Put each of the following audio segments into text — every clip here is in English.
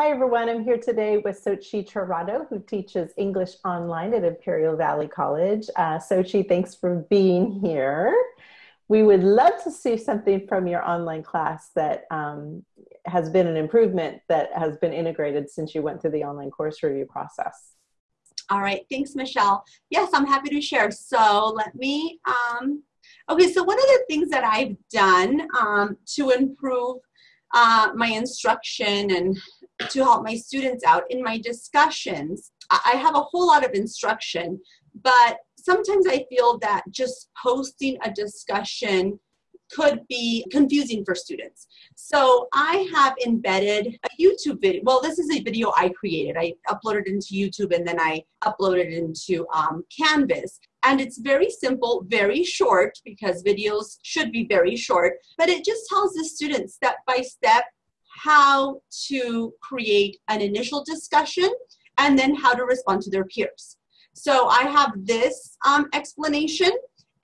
Hi everyone, I'm here today with Sochi Torado, who teaches English online at Imperial Valley College. Uh, Sochi, thanks for being here. We would love to see something from your online class that um, has been an improvement that has been integrated since you went through the online course review process. All right, thanks, Michelle. Yes, I'm happy to share. So let me, um, okay, so one of the things that I've done um, to improve uh, my instruction and to help my students out in my discussions. I have a whole lot of instruction, but sometimes I feel that just posting a discussion could be confusing for students. So I have embedded a YouTube video. Well, this is a video I created. I uploaded it into YouTube and then I uploaded it into um, Canvas. And it's very simple, very short, because videos should be very short, but it just tells the students step by step how to create an initial discussion and then how to respond to their peers. So I have this um, explanation,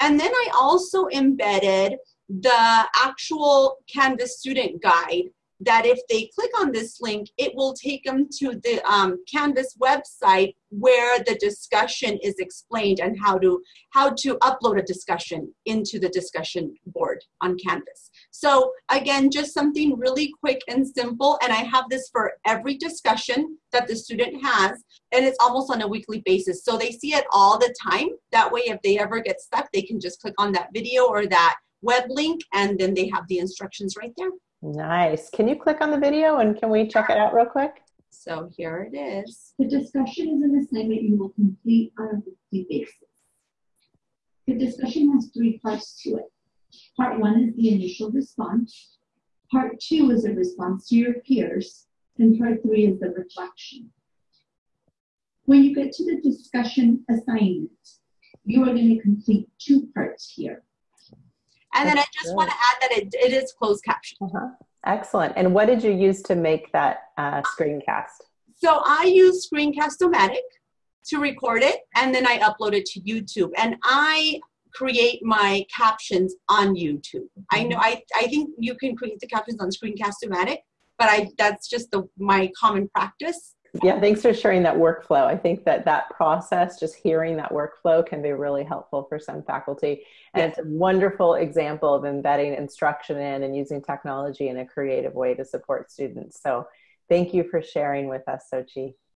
and then I also embedded the actual Canvas student guide that if they click on this link, it will take them to the um, Canvas website where the discussion is explained and how to how to upload a discussion into the discussion board on Canvas. So again, just something really quick and simple. And I have this for every discussion that the student has, and it's almost on a weekly basis. So they see it all the time. That way, if they ever get stuck, they can just click on that video or that web link, and then they have the instructions right there. Nice. Can you click on the video and can we check it out real quick? So here it is. The discussion is an assignment you will complete on a weekly basis. The discussion has three parts to it. Part one is the initial response. Part two is a response to your peers. And part three is the reflection. When you get to the discussion assignment, you are going to complete two parts here. And then I just want to add that it, it is closed caption. Uh-huh. Excellent. And what did you use to make that uh, screencast? So I use Screencast-O-Matic to record it, and then I upload it to YouTube. And I create my captions on YouTube. I know I, I think you can create the captions on Screencast-O-Matic, but I that's just the my common practice. Yeah, thanks for sharing that workflow. I think that that process, just hearing that workflow, can be really helpful for some faculty. And yeah. it's a wonderful example of embedding instruction in and using technology in a creative way to support students. So thank you for sharing with us, Sochi.